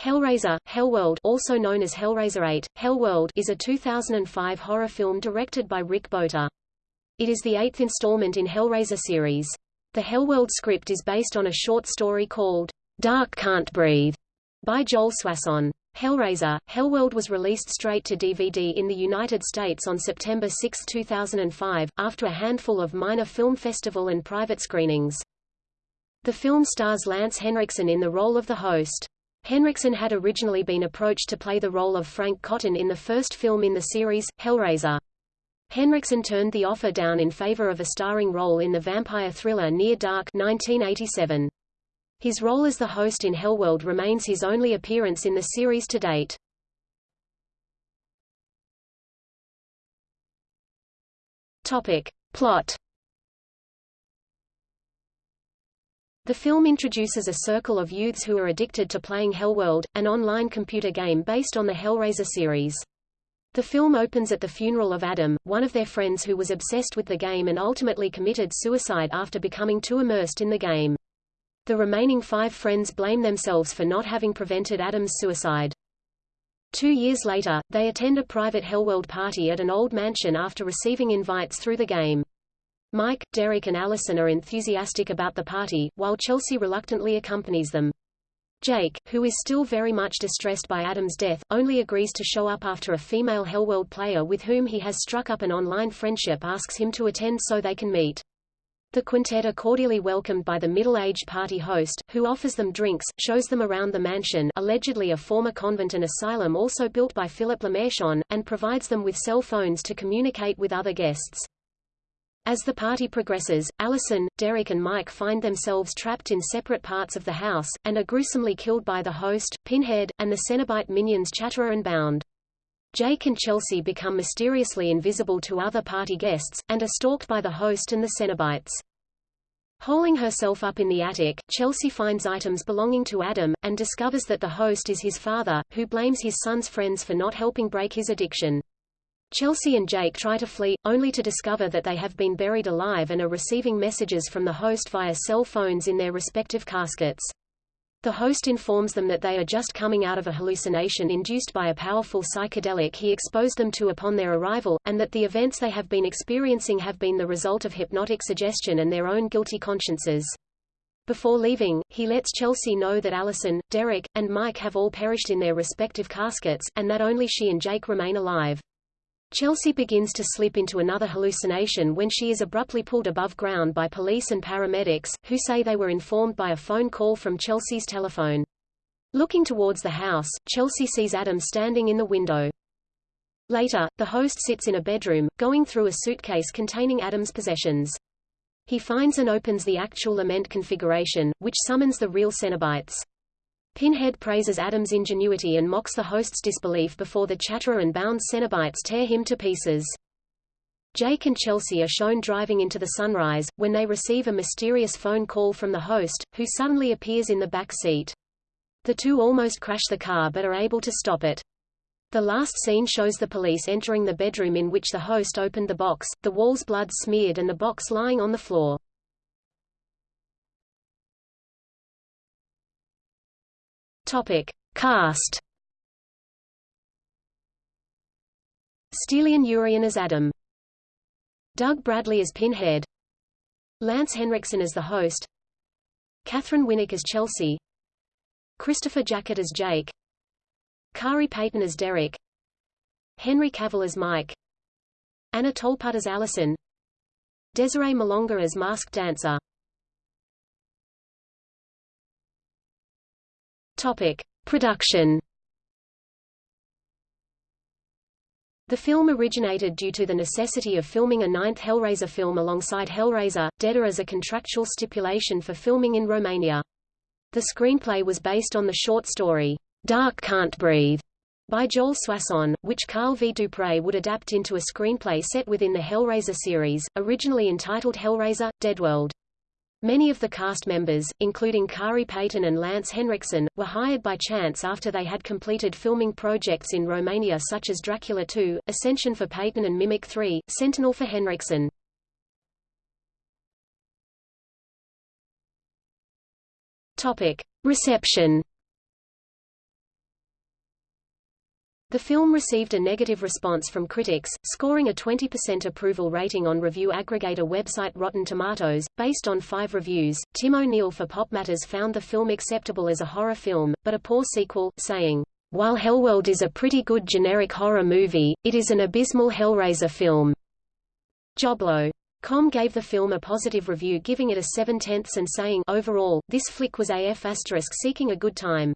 Hellraiser, Hellworld also known as Hellraiser 8, Hellworld is a 2005 horror film directed by Rick Bota. It is the eighth installment in Hellraiser series. The Hellworld script is based on a short story called Dark Can't Breathe by Joel Soisson. Hellraiser, Hellworld was released straight to DVD in the United States on September 6, 2005, after a handful of minor film festival and private screenings. The film stars Lance Henriksen in the role of the host. Henriksen had originally been approached to play the role of Frank Cotton in the first film in the series, Hellraiser. Henriksen turned the offer down in favor of a starring role in the vampire thriller Near Dark 1987. His role as the host in Hellworld remains his only appearance in the series to date. Topic. Plot The film introduces a circle of youths who are addicted to playing Hellworld, an online computer game based on the Hellraiser series. The film opens at the funeral of Adam, one of their friends who was obsessed with the game and ultimately committed suicide after becoming too immersed in the game. The remaining five friends blame themselves for not having prevented Adam's suicide. Two years later, they attend a private Hellworld party at an old mansion after receiving invites through the game. Mike, Derek and Allison are enthusiastic about the party, while Chelsea reluctantly accompanies them. Jake, who is still very much distressed by Adam's death, only agrees to show up after a female Hellworld player with whom he has struck up an online friendship asks him to attend so they can meet. The quintet are cordially welcomed by the middle-aged party host, who offers them drinks, shows them around the mansion allegedly a former convent and asylum also built by Philip Lemarchand, and provides them with cell phones to communicate with other guests. As the party progresses, Allison, Derek and Mike find themselves trapped in separate parts of the house, and are gruesomely killed by the host, Pinhead, and the Cenobite minions Chatterer and Bound. Jake and Chelsea become mysteriously invisible to other party guests, and are stalked by the host and the Cenobites. Holing herself up in the attic, Chelsea finds items belonging to Adam, and discovers that the host is his father, who blames his son's friends for not helping break his addiction. Chelsea and Jake try to flee, only to discover that they have been buried alive and are receiving messages from the host via cell phones in their respective caskets. The host informs them that they are just coming out of a hallucination induced by a powerful psychedelic he exposed them to upon their arrival, and that the events they have been experiencing have been the result of hypnotic suggestion and their own guilty consciences. Before leaving, he lets Chelsea know that Allison, Derek, and Mike have all perished in their respective caskets, and that only she and Jake remain alive. Chelsea begins to slip into another hallucination when she is abruptly pulled above ground by police and paramedics, who say they were informed by a phone call from Chelsea's telephone. Looking towards the house, Chelsea sees Adam standing in the window. Later, the host sits in a bedroom, going through a suitcase containing Adam's possessions. He finds and opens the actual lament configuration, which summons the real Cenobites. Pinhead praises Adam's ingenuity and mocks the host's disbelief before the Chatterer and bound Cenobites tear him to pieces. Jake and Chelsea are shown driving into the sunrise, when they receive a mysterious phone call from the host, who suddenly appears in the back seat. The two almost crash the car but are able to stop it. The last scene shows the police entering the bedroom in which the host opened the box, the walls blood smeared and the box lying on the floor. Topic. Cast. Stelian Urian as Adam. Doug Bradley as Pinhead. Lance Henriksen as the host. Katheryn Winnick as Chelsea. Christopher Jacot as Jake. Khary Payton as Derek. Henry Cavill as Mike. Anna Tolputt as Allison Desiree Malonga as Masked Dancer Topic: Production. The film originated due to the necessity of filming a ninth Hellraiser film alongside Hellraiser, Deader as a contractual stipulation for filming in Romania. The screenplay was based on the short story, Dark Can't Breathe, by Joel Soisson, which Carl V. Dupre would adapt into a screenplay set within the Hellraiser series, originally entitled Hellraiser, Deadworld. Many of the cast members, including Khary Payton and Lance Henriksen, were hired by chance after they had completed filming projects in Romania such as Dracula 2, Ascension for Payton and Mimic 3, Sentinel for Henriksen. Topic. Reception The film received a negative response from critics, scoring a 20% approval rating on review aggregator website Rotten Tomatoes. Based on five reviews, Tim O'Neill for Pop Matters found the film acceptable as a horror film, but a poor sequel, saying, While Hellworld is a pretty good generic horror movie, it is an abysmal Hellraiser film. Joblo.com gave the film a positive review giving it a 7 tenths and saying, Overall, this flick was AF** asterisk seeking a good time.